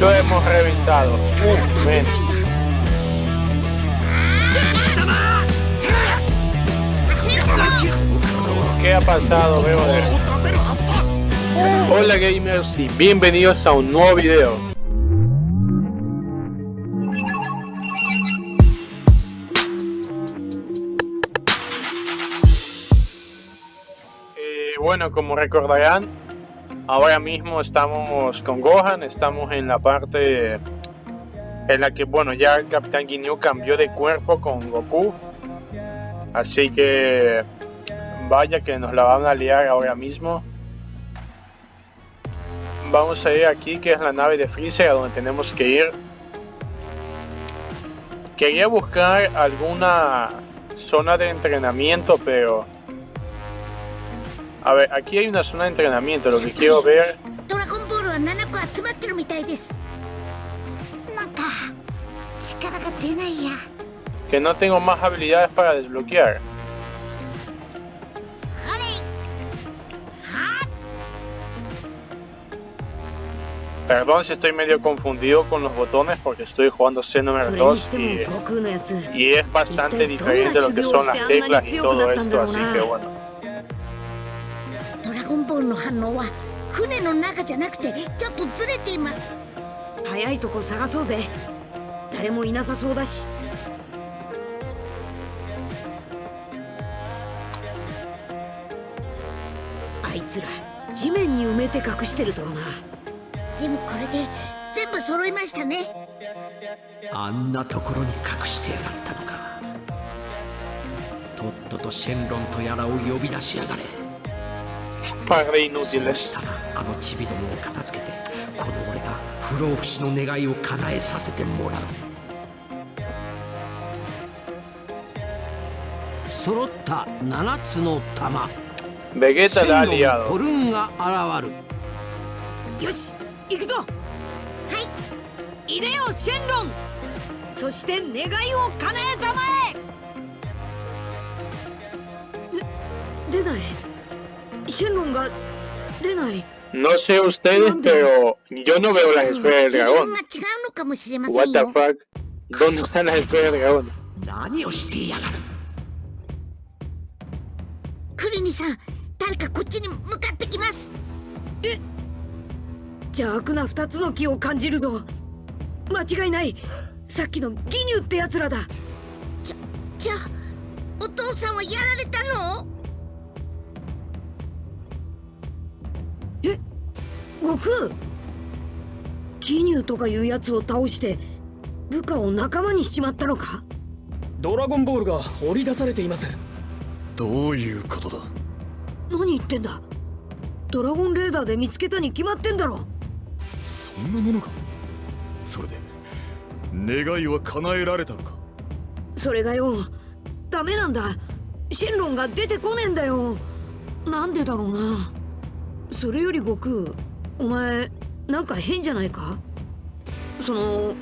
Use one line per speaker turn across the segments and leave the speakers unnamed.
Lo hemos reventado.
力が出せないん
Men,
だ
¿qué ha pasado, brother? Hola gamers y bienvenidos a un nuevo video. Como recordarán, ahora mismo estamos con Gohan, estamos en la parte en la que, bueno, ya el Capitán Ginyu cambió de cuerpo con Goku. Así que vaya que nos la van a liar ahora mismo. Vamos a ir aquí, que es la nave de Freezer, a donde tenemos que ir. Quería buscar alguna zona de entrenamiento, pero... A ver, aquí hay una zona de entrenamiento, lo que quiero ver...
ドラゴンボールは7個集まってるみたいですなんか力が出ないや
Que no tengo más habilidades para desbloquear.
あれは
Perdón si estoy medio confundido con los botones porque estoy jugando
そ
Xenoverse
れに
2
しても
y,
悟空のやつ
y es bastante diferente lo que son las teclas y todo esto, así que bueno.
ドラゴンボールの反応は船の中じゃなくてちょっとずれています。
早いとこ探そうぜ。誰もいなさそうだし。あいつら地面に埋めて隠してるとはな。
でもこれで全部揃いましたね。
あんなところに隠してやがったのか。とっととシェンロンとやらを呼び出しやがれ pare
inútiles.
したらあのチビどもを片付けてこの俺が不老不死の願い。を叶えさせてもらう揃った7つの玉
Vegeta la ha
シェンロン
liado.
ホルンが現る
よし行くぞはい。入れよシェンロンそして願い。を叶えたまえ出ない。シェンロンが出ない
？No sé ustedes, pero yo no veo las esferas del dragón.
が違うのかもしれませ
What
ん
the
よ
fuck? ¿Dónde están las esferas del dragón?
何をしてやがる？
クリニさん誰かこっちに向かってきます。
邪悪な二つの木を感じるぞ。間違いない。さっきのギニュってやつらだ。
じゃあお父さんはやられたの？
悟空ギニュとかいうやつを倒して部下を仲間にしちまったのか？
ドラゴンボールが掘り出されています。
どういうことだ？
何言ってんだ？ドラゴンレーダーで見つけたに決まってんだろ。
そんなものか？それで願いは叶えられたのか？
それがよ。ダメなんだ。シェンロンが出てこねえんだよ。なんでだろうな。それより悟空お前なんか変じゃないか？その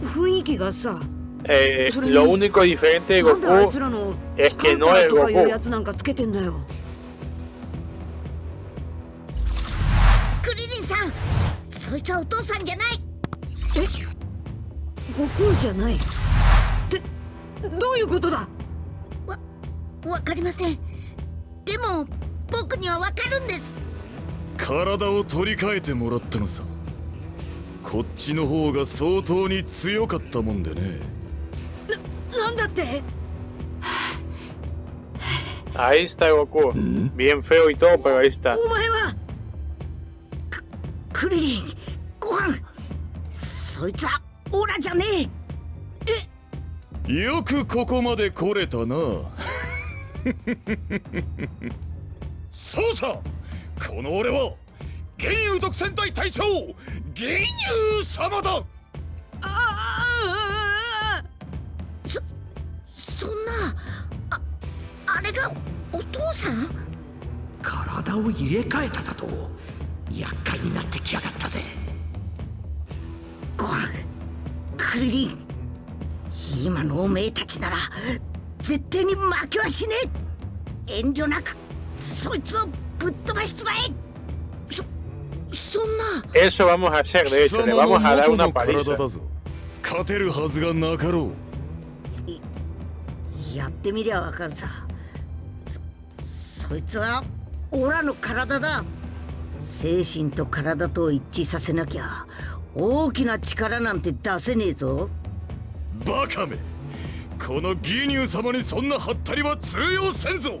雰囲気がさ
Eh, lo único diferente de Goku
かいうや
Goku.
つなんかつけてんだよ
クリリンさんそいつはお父さんじゃない
悟空じゃないってどういうことだ
わかりませんでも僕にはわかるんです
体を取り替えてもらったのさこっちの方が相当に強かったもんでね
なんだって
？Ahí está Goku. Bien feo y todo, pero ahí está.
お前は
ククリリンご飯そいつはオラじゃねえ
よくここまで来れたなそうさこの俺は玄勇特戦隊隊長玄勇様だ。
ああ
そんなああれがお父さん？
体を入れ替えただと厄介になってきやがったぜ。
ご飯クリリン今のおめえたちなら絶対に負けはしねえ。遠慮なくそいつをぶっ飛ばしちまえ。そそんな。
Eso vamos a hacer, de
貴
hecho, le vamos a dar
元
una paliza.
だぞ。勝てるはずがなかろう。
やってみりゃわかるさ。そそいつはオラの体だ。精神と体と一致させなきゃ大きな力なんて出せねえぞ。
バカめ。このギニュー様にそんなハったりは通用せんぞ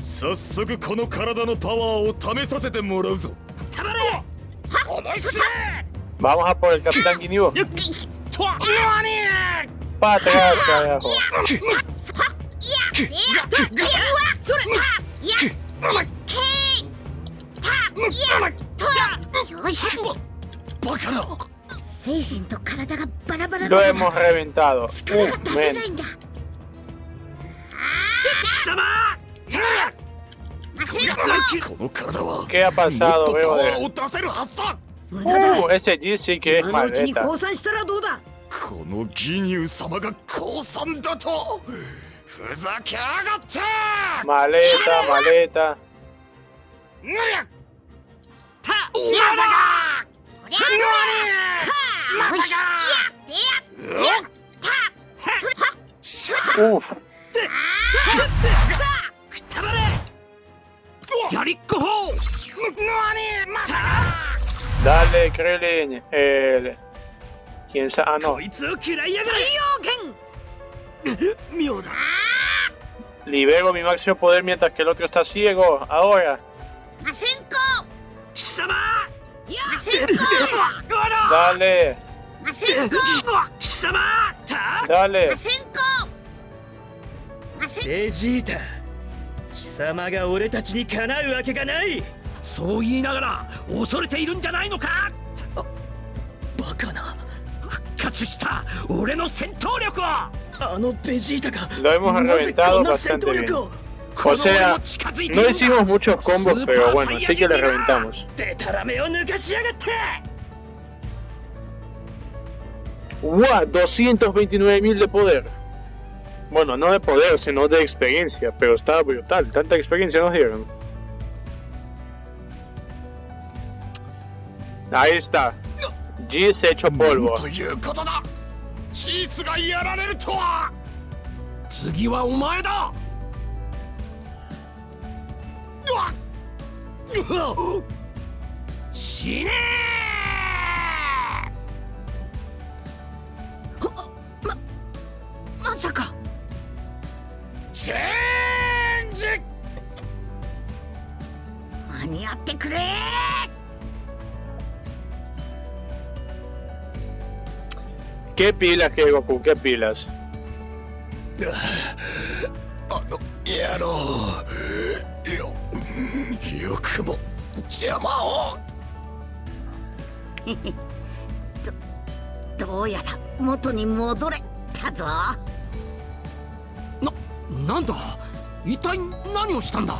早速この体のパワーを試させてもらうぞ。
たまれ
思い切れ
Vamos a por el Capitán Ginyu.
と何
Para atrás, carajo.
それいやいやけいたいやとよし
バカな。
精神と体がバラバラ
Lo
だ。
hemos reventado.
力
¿Qué ha pasado,
とパ
veo
ワ
de...
ーを出せるはずだ
無駄だ
Uh, ese G sí que es maleta.
降参したらどうだ？
このギニュー様が降参だとふざけやがって
！Maleta, maleta.
ぬりゃ
た
まさか
こりゃよしいやいや
よっ
Uf. Dale, Krillin. El... ¿Quién sabe? Ah, no.
こいつを嫌いやがれ妙だ
Libero mi máximo poder mientras que el otro está ciego. Ahora.
ませんこ
貴様
いやませんこ
Dale.
ませんこ
貴様た
Dale.
ませんこません
ベジータ貴様が俺たちにかなうわけがない
そう言いながら恐れているんじゃないのか
バカな
復活した俺の戦闘力を
あのベジータが
Lo hemos
なぜ
reventado
こんな戦
bastante
闘
bien.
力を
この俺
sea,
も近づいて
No hicimos muchos combos, pero bueno, sí que le reventamos. ¡Wow! 229.000 de poder. Bueno, no de poder, sino de experiencia, pero estaba brutal. Tanta experiencia nos dieron. Ahí está. G se hecho polvo.
ということだ。シースがやられるとは。
次はお前だ。死ね
まさか。
チェンジ。
間に合ってくれ
¿Qué pilas, que Goku? ¿Qué pilas?
あの野郎よよくも邪魔を
どうやら元に戻れたぞ
ななんだ一体何をしたんだ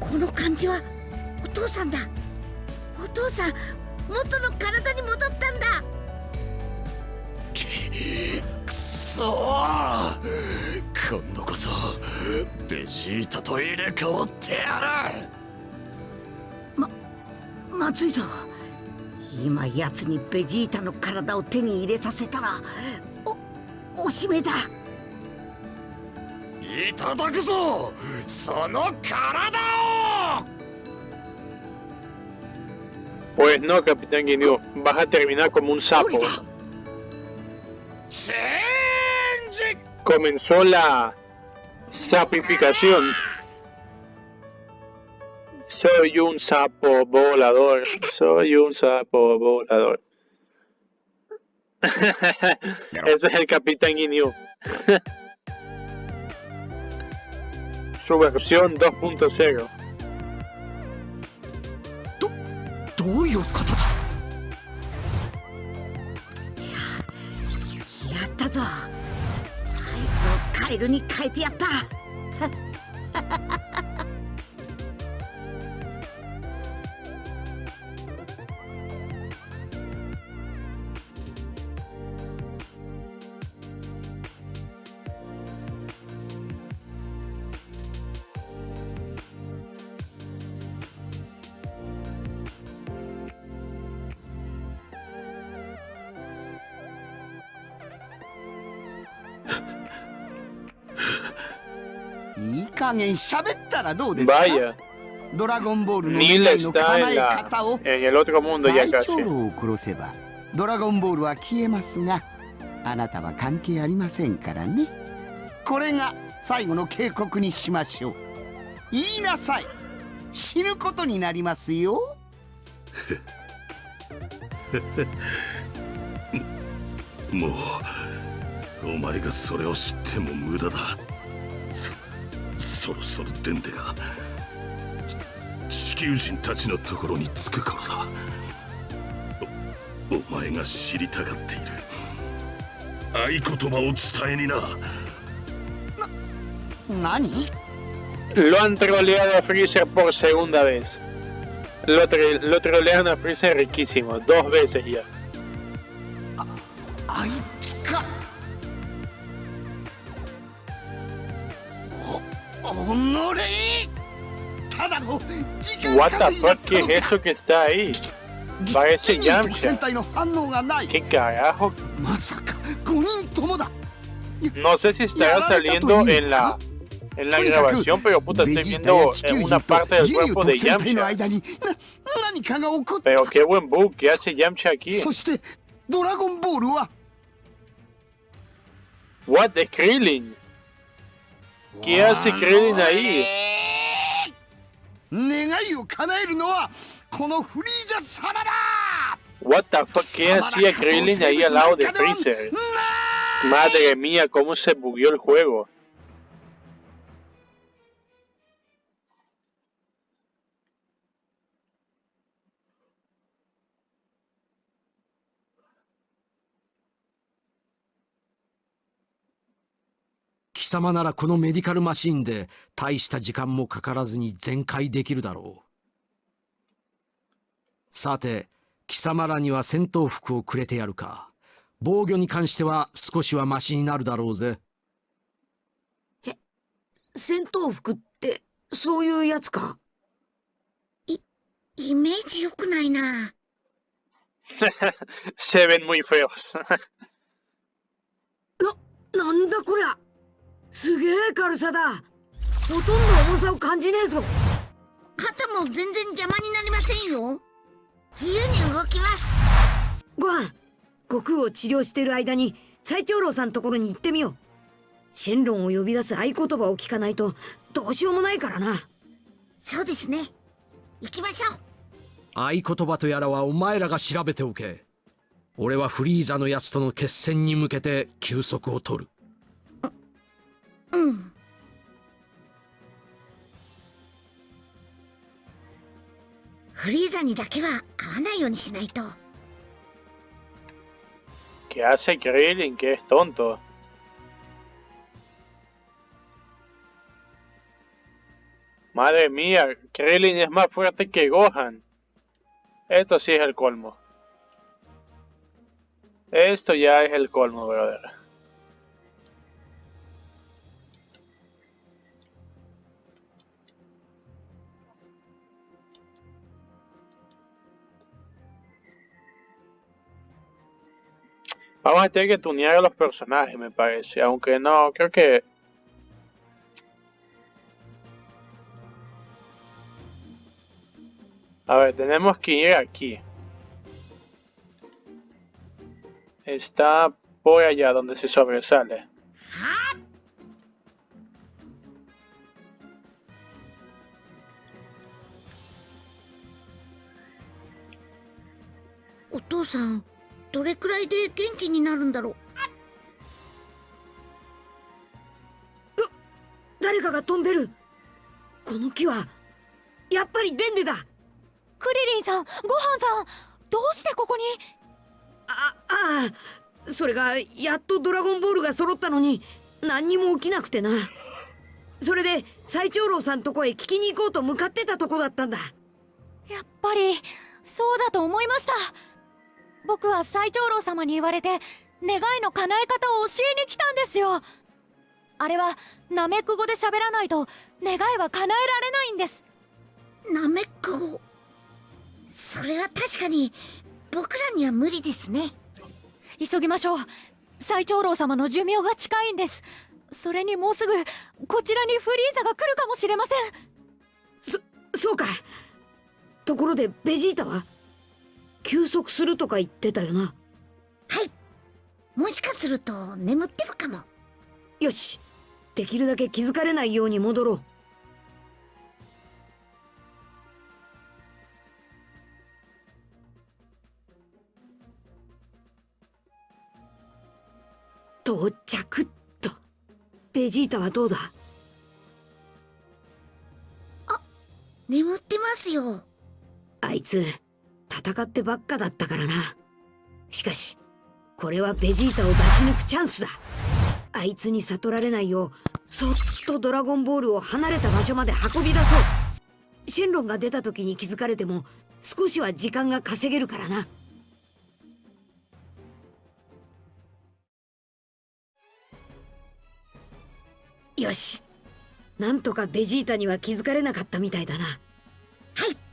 この感じはお父さんだお父さん元の体に戻ったんだ。
くそー。今度こそベジータと入れ替わってやる。
まずいぞ。今やつにベジータの体を手に入れさせたらおおしめだ。
いただくぞ。その体を
Pues no, Capitán Guineo, vas a terminar como un sapo. Comenzó la sapificación. Soy un sapo volador, soy un sapo volador. Ese es el Capitán Guineo. Su versión 2.0.
どういうことだ？
やったぞ。あいつをカエルに変えてやった。
いい加減喋ったらどうですか
？Vaya,
ドラゴンボールの
Neil
願いの
está
叶
en,
ドラゴンボールは消えますがあなたは関係ありませんからねこれが最後の警告にしましょう言いなさい死ぬことになりますよ
もうお前がそれを知っても無駄だそそろそろデンデがち地球人たちのところに着く頃だおお前が知りたがっている合言葉を伝えにな
何
Lo han troleado a Freezer por segunda vez. Lo, tre- lo trolearon a Freezer riquísimo, dos veces ya. What the fuck, ¿qué es eso que está ahí? Parece Yamcha. ¿Qué carajo? No sé si estará saliendo en la en la grabación, pero puta, estoy viendo en una parte del cuerpo de Yamcha. Pero qué buen bug que hace Yamcha aquí. What the Krillin? ¿Qué hace Krillin ahí?
願いを叶えるのはこのフリーザ様だ
What the fuck, ¿qué hacía Krillin ahí al lado de Freezer? Madre mía, cómo se bugueó el juego.
様ならこのメディカルマシンで大した時間もかからずに全開できるだろう。さて、貴様らには戦闘服をくれてやるか。防御に関しては少しはマシになるだろうぜ。
戦闘服ってそういうやつか？
イメージ良くないな
Se ven muy feos.
なんだこりゃすげえ軽さだ。ほとんど重さを感じねえぞ。
肩も全然邪魔になりませんよ。自由に動きます。
ご飯悟空を治療してる間に最長老さんのところに行ってみよう。シェンロンを呼び出す合言葉を聞かないとどうしようもないからな。
そうですね。行きましょう。
合言葉とやらはお前らが調べておけ。俺はフリーザのやつとの決戦に向けて休息を取る。
うんフリーザにだけは会わないようにしないと
¿Qué hace Krillin? Que es tonto. Madre mía, Krillin es más fuerte que Gohan. Esto sí es el colmo. Esto ya es el colmo, brother. Vamos a tener que tunear a los personajes, me parece. Aunque no, creo que... A ver, tenemos que ir aquí. Está por allá donde se sobresale.
¿Otosan? どれくらいで元気になるんだろう？
誰かが飛んでる。この木はやっぱりデンデだ。
クリリンさんごはんさんどうしてここに？
あああそれがやっとドラゴンボールが揃ったのに何にも起きなくてな。それで最長老さんとこへ聞きに行こうと向かってたとこだったんだ。
やっぱりそうだと思いました僕は最長老様に言われて願いの叶え方を教えに来たんですよ。あれはナメック語で喋らないと願いは叶えられないんです。
ナメック語？それは確かに僕らには無理ですね。
急ぎましょう。最長老様の寿命が近いんです。それにもうすぐこちらにフリーザが来るかもしれません。
そそうか。ところでベジータは？休息するとか言ってたよな。
はい。もしかすると眠ってるかも。
よし。できるだけ気づかれないように戻ろう。到着っと。ベジータはどうだ？
眠ってますよ。
あいつ戦ってばっかだったからな。しかしこれはベジータを出し抜くチャンスだ。あいつに悟られないようそっとドラゴンボールを離れた場所まで運び出そう。シェンロンが出た時に気づかれても少しは時間が稼げるからな。よし。なんとかベジータには気づかれなかったみたいだな。はい。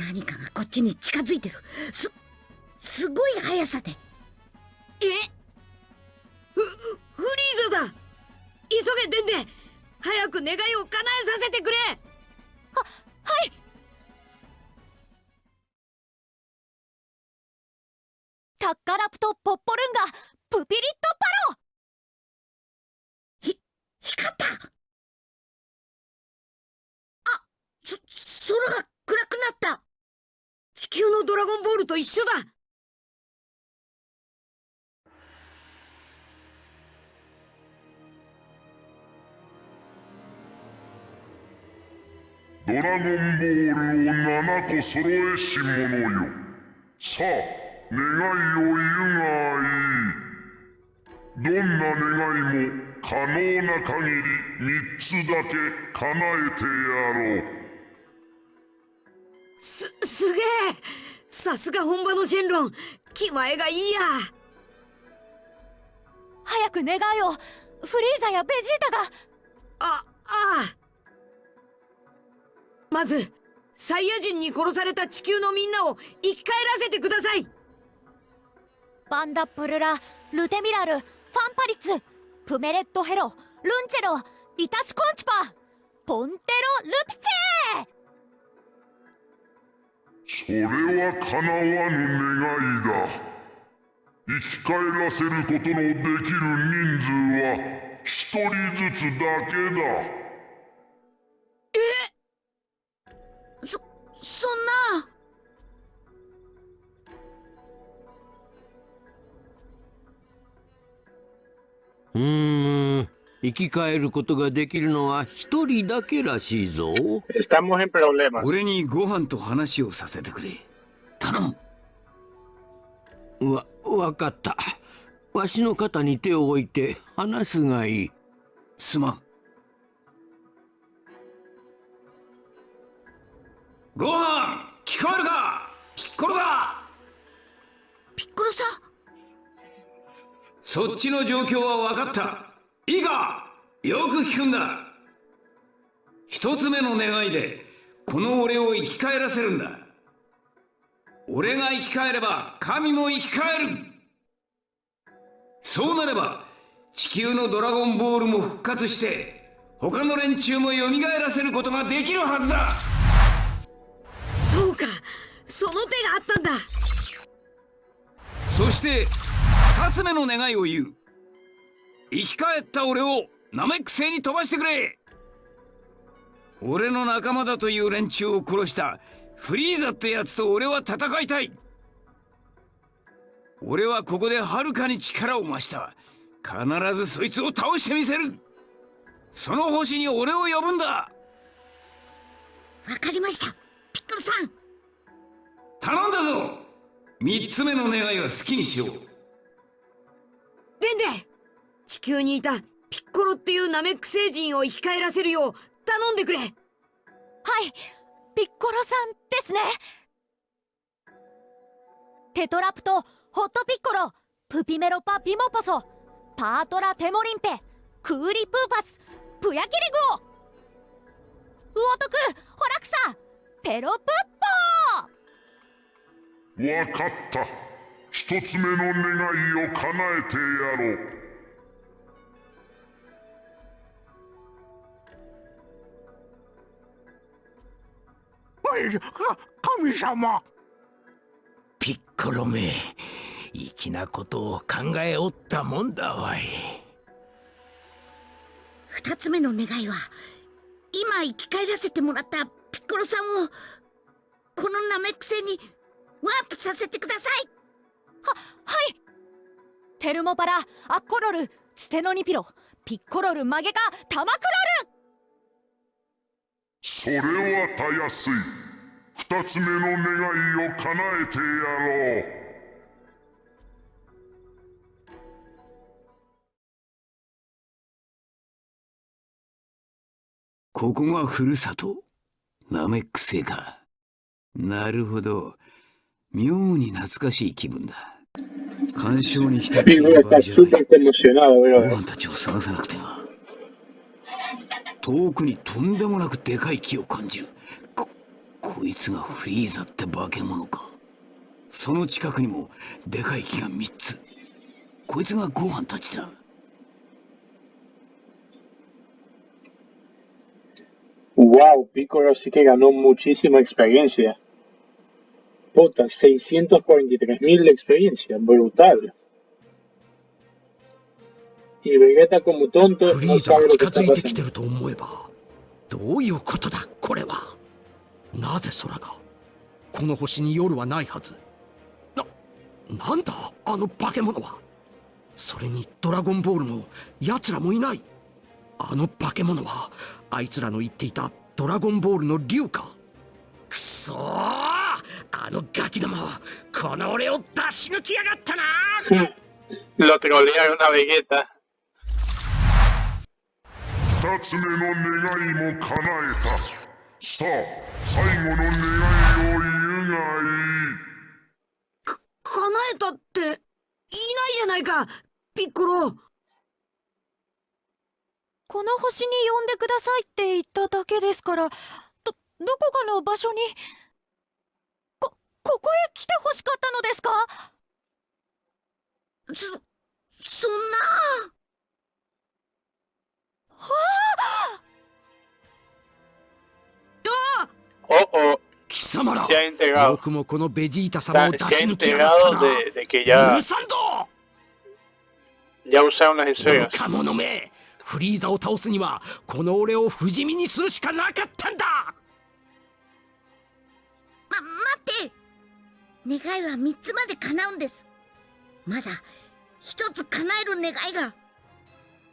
何かがこっちに近づいてる。すすごい速さで。
え？フフフリーザだ。急げデンデ。早く願いを叶えさせてくれ。
はい。タッカラプト・ポッポルンガプピリット・パロ。
光ったあそ空が暗くなった
地球のドラゴンボールと一緒だ。
ドラゴンボールを7個揃えし者よ。さあ願いを言うがいい。どんな願いも可能な限り3つだけ叶えてやろう。
すすげえ。さすが本場のシェンロン。気前がいいや。
早く願いを。フリーザやベジータが。
あああ。まずサイヤ人に殺された地球のみんなを生き返らせてください。
バンダプルラルテミラルファンパリツプメレットヘロルンチェロイタシコンチパポンテロルピチェ
それは叶わぬ願いだ。生き返らせることのできる人数は一人ずつだけだ。
そそんな。
うーん生き返ることができるのは一人だけらしいぞ.
俺にご飯と話をさせてくれ。頼む。
わわかった。わしの肩に手を置いて話すがいい。
すまん。ご飯聞こえるか？ピッコロだ！
ピッコロさん。
そっちの状況は分かったいいかよく聞くんだ。一つ目の願いでこの俺を生き返らせるんだ。俺が生き返れば神も生き返る。そうなれば地球のドラゴンボールも復活して他の連中も蘇らせることができるはずだ。
そうか。その手があったんだ。
そして二つ目の願いを言う生き返った俺をナメック星に飛ばしてくれ。俺の仲間だという連中を殺したフリーザってやつと俺は戦いたい。俺はここではるかに力を増した。必ずそいつを倒してみせる。その星に俺を呼ぶんだ。
わかりました。ピッコロさん。
頼んだぞ。三つ目の願いは好きにしよう。
デンデ地球にいたピッコロっていうナメック星人を生き返らせるよう頼んでくれ。
はいピッコロさんですね。テトラプトホットピッコロプピメロパピモポソパートラテモリンペクーリプーパスプヤキリゴウオ。トクホラクサペロプッポ
わかった一つ目の願いを叶えてやろう
神様。
ピッコロめ粋なことを考えおったもんだわい。
二つ目の願いは今生き返らせてもらったピッコロさんをこのナメック星にワープさせてください。
ははい。テルモパラアッコロルステノニピロピッコロルマゲカタマクロル
それはたやすい。二つ目の願いを叶えてやろう。
ここがふるさとナメック星かなるほど。妙に懐かしい気分だ。干渉に浸っている場合じゃない。たちを探さなくては遠くにとんでもなくでかい木を感じる。こ、こいつがフリーザって化け物か。その近くにもでかい木が三つ。こいつがご飯たちだ。
Wow, Piccolo sí que ganó muchísima experiencia, puta, 643.000 experiencia, brutal y Vegeta como tonto
フリーザが近づいてき.てると思えばどういうことだこれは。なぜ空がこの星に夜はないはず。ななんだあの化け物は。それにドラゴンボールも奴らもいない。あの化け物はあいつらの言っていたドラゴンボールの竜か。くそーあのガキどもこの俺を出し抜きやがったな
Lo trolearon a Vegeta.
二つ目の願いも叶えた。さあ最後の願いを言うがいい。
叶えたっていないじゃないかピッコロ。
この星に呼んでくださいって言っただけですからどどこかの場所にこここへ来て欲しかったのですか？
そそんな。
Oh, oh,
貴様ら
se ha enterado.
僕もこのベジータ様を出し抜きやがったな。
de, de que ya,
許さんぞ。
ya usaron
フリーザを倒すにはこの俺を不死身にするしかなかったんだ。
ま待って。願いは三つまで叶うんです。まだ一つ叶える願いが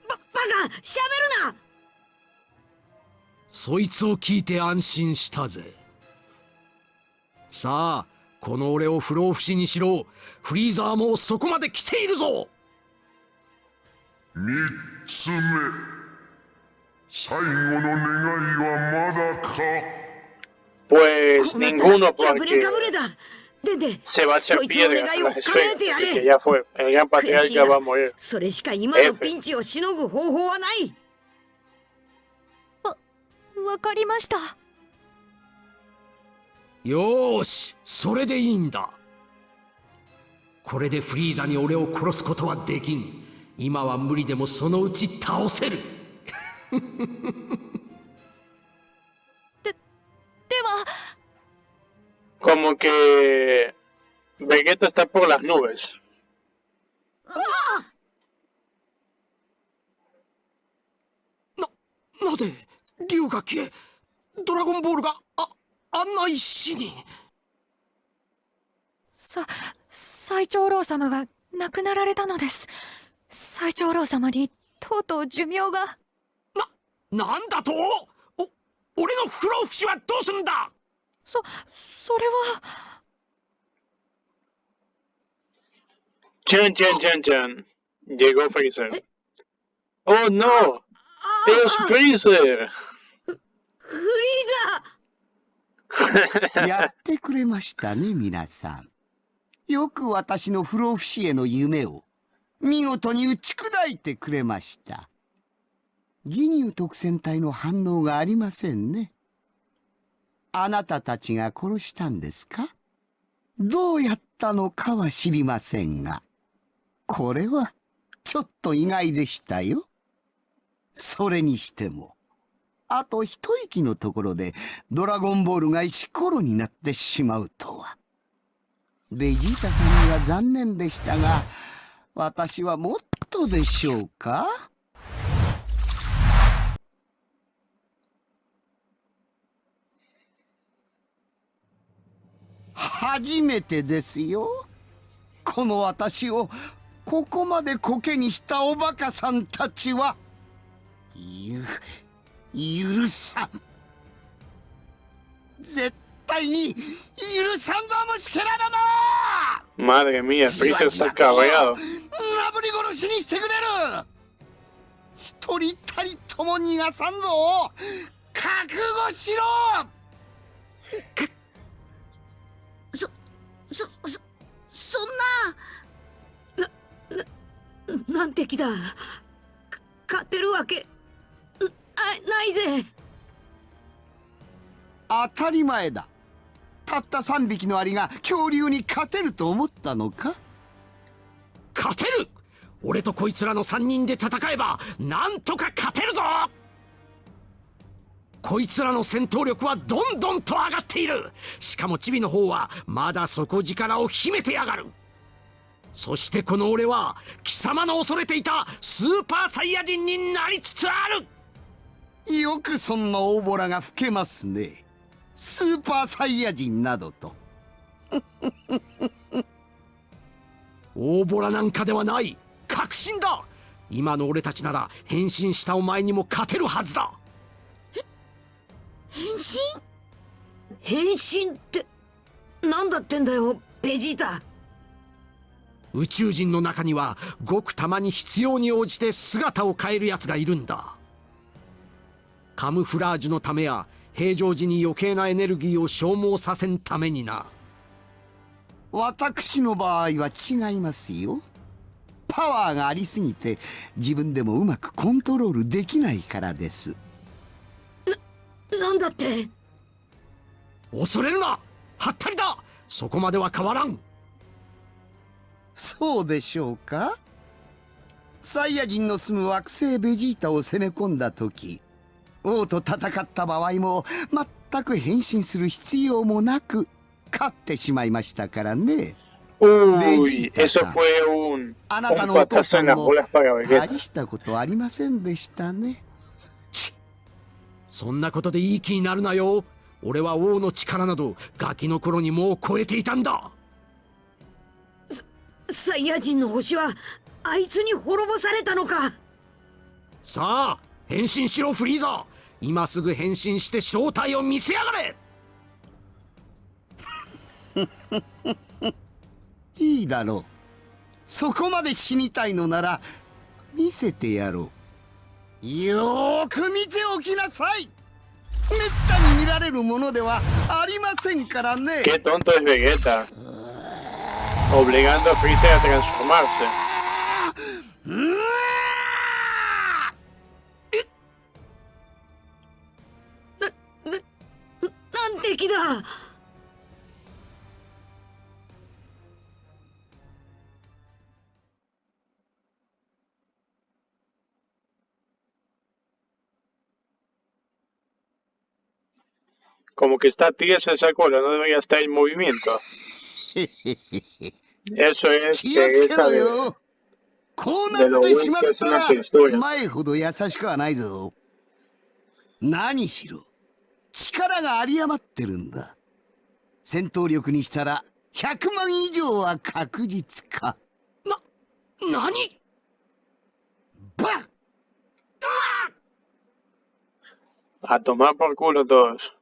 ババカしゃべるな！
そいつを聞いて安心したぜ。さあこの俺を不老不死にしろ。フリーザーもそこまで来ているぞ。
三つ目。最後の願いはまだか
？Pues ninguno porque
れかぶれだでで
se va a hacer
そいつの
piedra
願いを叶え.てや
Así que
れ
ya fue. El gran patriarca va a morir.
それしか今のピンチをしのぐ方法はない
わかりました
よーしそれでいいんだこれでフリーザに俺を殺すことはできん今は無理でもそのうち倒せる
Como que Vegeta está por las nubes.
なぜ竜が消えドラゴンボールがああんな石に
さ最長老様が亡くなられたのです最長老様にとうとう寿命が
なんだとお俺の不老不死はどうするんだ
そそれは
Chan, chan, chan, chan. Llegó Freezer. ¡Oh, no! ¡Es Freezer!
フリーザ
やってくれましたね皆さんよく私の不老不死への夢を見事に打ち砕いてくれましたギニュー特戦隊の反応がありませんねあなたたちが殺したんですか？どうやったのかは知りませんがこれはちょっと意外でしたよ。それにしてもあと一息のところでドラゴンボールが石ころになってしまうとは。ベジータさんには残念でしたが、私はもっとでしょうか？初めてですよ。この私をここまでコケにしたおバカさんたちは。ゆ許さん絶対に許さんぞ虫けらだな
Madre mía, Freezer está cabreado.
そそそんな。
なんて気だ。か勝てるわけ。あないぜ。
当たり前だ。たった3匹のアリが恐竜に勝てると思ったのか？
勝てる。俺とこいつらの3人で戦えばなんとか勝てるぞこいつらの戦闘力はどんどんと上がっている。しかもチビの方はまだ底力を秘めてやがる。そしてこの俺は貴様の恐れていたスーパーサイヤ人になりつつある。
よくそんな大ボラが吹けますね。スーパーサイヤ人などと。
大ボラなんかではない。確信だ。今の俺たちなら変身したお前にも勝てるはずだ
変身？変身ってなんだってんだよベジータ。
宇宙人の中にはごくたまに必要に応じて姿を変える奴がいるんだ。カムフラージュのためや平常時に余計なエネルギーを消耗させんためにな。
私の場合は違いますよ。パワーがありすぎて自分でもうまくコントロールできないからです
なんだって？
恐れるな！はったりだ！そこまでは変わらん！
そうでしょうか？サイヤ人の住む惑星ベジータを攻め込んだ時王と戦った場合も全く変身する必要もなく勝ってしまいましたからね。
Uy, eso fue un,
あなたのお父さんも.大したことありませんでしたね
そんなことでいい気になるなよ。俺は王の力などガキの頃にもう超えていたんだ。
サイヤ人の星はあいつに滅ぼされたのか。
さあ変身しろフリーザ。ー今すぐ変身して正体を見せやがれ。
いいだろう。そこまで死にたいのなら見せてやろうよーく見ておきなさいめったに見られるものではありませんからね
けとんとえ
な、な、
なんてきだ
Como que está tiesa esa cola, no debería estar en movimiento. Eso es
気をつけ
Vegeta
ろ
de,
よこうなってしまったら前ほど優しくはないぞ何しろ力が有り余ってるんだ戦闘力にしたら 100万以上は確実か
な何
バ
A tomar por culo todos.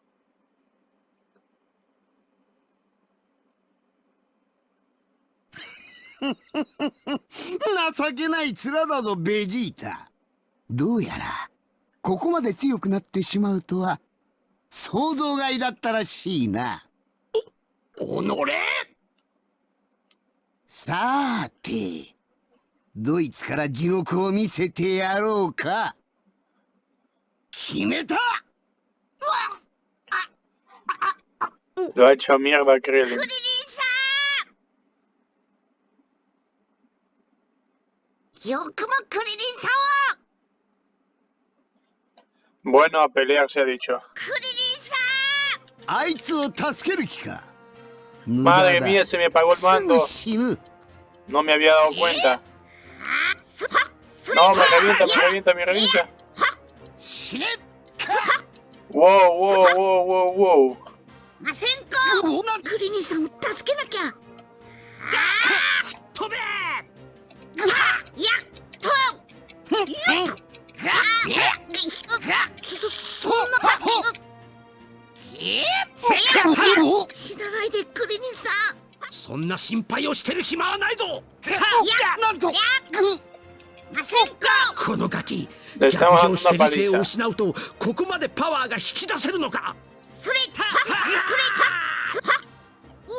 情けない面だぞベジータ。どうやらここまで強くなってしまうとは想像外だったらしいな。
おのれ。
さてドイツから地獄を見せてやろうか。決めた。
Ha
よくもクリリンさんを
Bueno, a pelear se ha dicho.
クリリンさ
あいつを助ける気か
Madre mía, se me apagó el
すぐ
mando.
死ぬ
No me había dado cuenta.
んそそれ
No,
か
me revienta, me revienta, me revienta.
死ね
Wow, wow, wow, wow, wow.
そんな死なないでクリリンさん
そんな心配をしてる暇はないぞ
なんと
このガキ逆上して理性を失うとここまでパワーが引き出せるのか
それたそれたうわ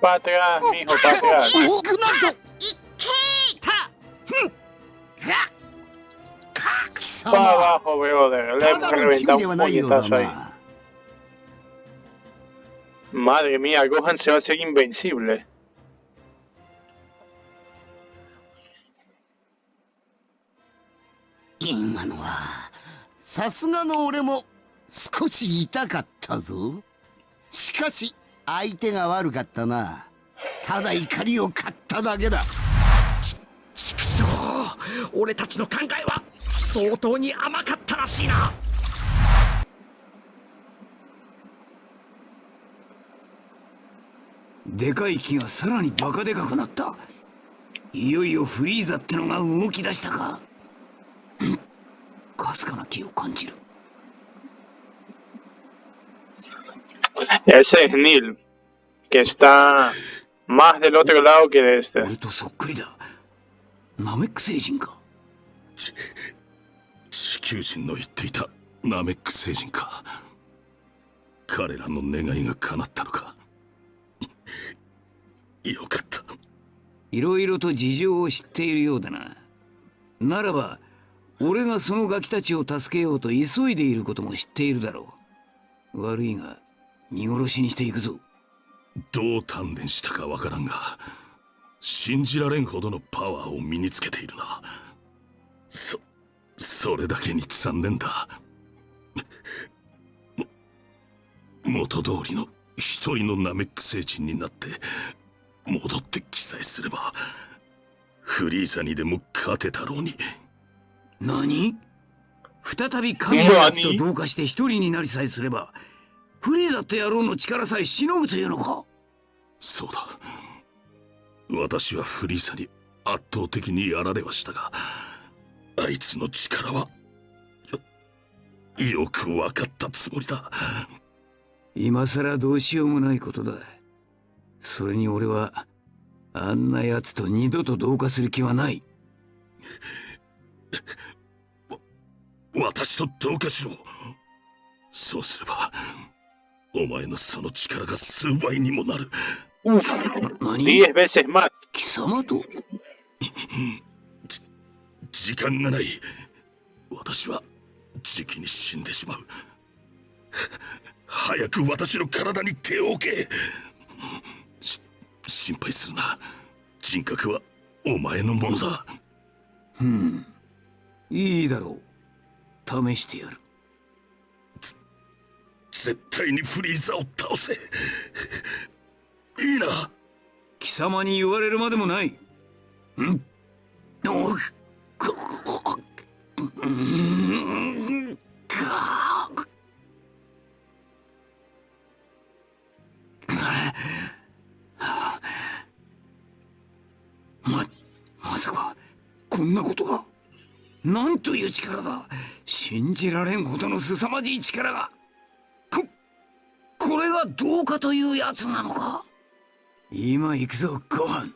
Para atrás, mijo, para atrás.
おなんと
いけ
貴
Para
様
abajo, brother. Le
た
hemos
だのチビ
reventado
では
un
ないようだ
puñetazo ahí.
な
Madre mía, Gohan se va a hacer invencible.
相手が悪かったな。ただ怒りを買っただけだ。
ちくしょう俺たちの考えは相当に甘かったらしいな。
でかい木がさらにバカでかくなった。いよいよフリーザってのが動き出したか。ん。かすかな気を感じる
Ese es Neil, que está más del otro lado que de este.
俺とそっくりだナメック星人か
地球人の言っていたナメック星人か彼らの願いが叶ったのかよかった
いろいろと事情を知っているようだなならば俺がそのガキたちを助けようと急いでいることも知っているだろう悪いが見殺しにしていくぞ。
どう鍛錬したかわからんが信じられんほどのパワーを身につけているな。そそれだけに残念だ。も元通りの一人のナメック星人になって戻って記載すればフリーザにでも勝てたろうに。
何？再び神のやつと同化して一人になりさえすればフリーザって野郎の力さえしのぐというのか？
そうだ。私はフリーザに圧倒的にやられはしたがあいつの力はよよく分かったつもりだ。
今さらどうしようもないことだ。それに俺はあんな奴と二度と同化する気はない。
私と同化しろ。そうすればお前のその力が数倍にもなる。
Uf,
何
？10 veces más.
貴様と？
時間がない。私は時期に死んでしまう。早く私の体に手を置け。し心配するな。人格はお前のものだ。
うん。いいだろう。試してやる
絶対にフリーザを倒せ。いいな。
貴様に言われるまでもない。んおうん。かままさかこんなことが。なんという力だ。信じられんほどの凄まじい力が。これがどうかというやつなのか今行くぞご飯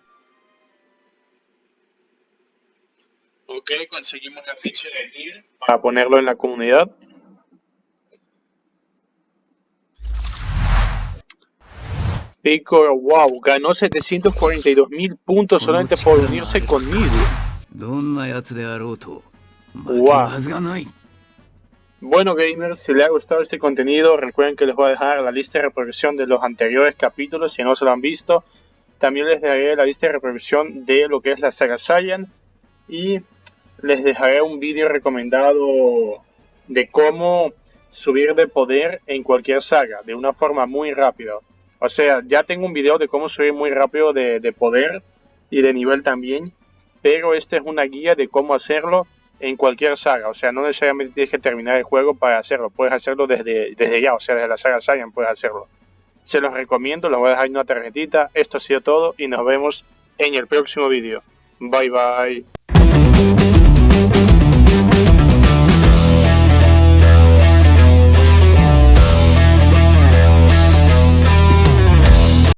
Ok, conseguimos la ficha de Nier para ponerlo en la comunidad. Pico, wow, ganó 742 mil puntos solamente por unirse conmigo.
どんなやつであろうと負ける
Wow. Bueno gamers, si les ha gustado este contenido, recuerden que les voy a dejar la lista de reproducción de los anteriores capítulos si no se lo han visto. También les dejaré la lista de reproducción de lo que es la saga Saiyan y les dejaré un vídeo recomendado de cómo subir de poder en cualquier saga de una forma muy rápida. O sea, ya tengo un video de cómo subir muy rápido de, de poder y de nivel también, pero esta es una guía de cómo hacerlo en cualquier saga. O sea, no necesariamente tienes que terminar el juego para hacerlo. Puedes hacerlo desde, desde ya, o sea, desde la saga Saiyan puedes hacerlo. Se los recomiendo, los voy a dejar en una tarjetita. Esto ha sido todo y nos vemos en el próximo vídeo. Bye bye.